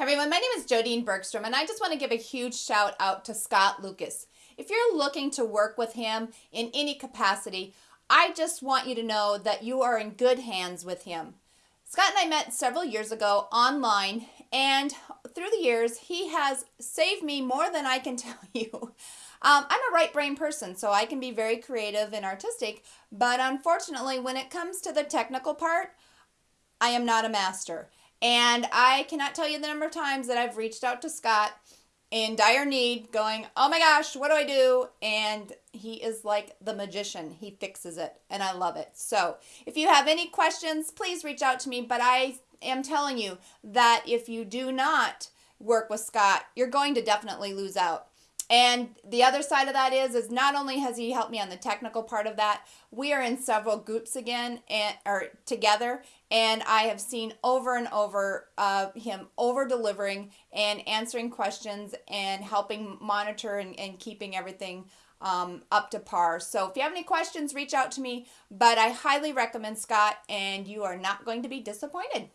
everyone, my name is Jodine Bergstrom, and I just want to give a huge shout out to Scott Lucas. If you're looking to work with him in any capacity, I just want you to know that you are in good hands with him. Scott and I met several years ago online, and through the years, he has saved me more than I can tell you. Um, I'm a right brain person, so I can be very creative and artistic, but unfortunately, when it comes to the technical part, I am not a master. And I cannot tell you the number of times that I've reached out to Scott in dire need, going, Oh my gosh, what do I do? And he is like the magician. He fixes it, and I love it. So if you have any questions, please reach out to me. But I am telling you that if you do not work with Scott, you're going to definitely lose out. And the other side of that is, is not only has he helped me on the technical part of that, we are in several groups again and or together, and I have seen over and over uh, him over delivering and answering questions and helping monitor and, and keeping everything um, up to par. So if you have any questions, reach out to me. But I highly recommend Scott, and you are not going to be disappointed.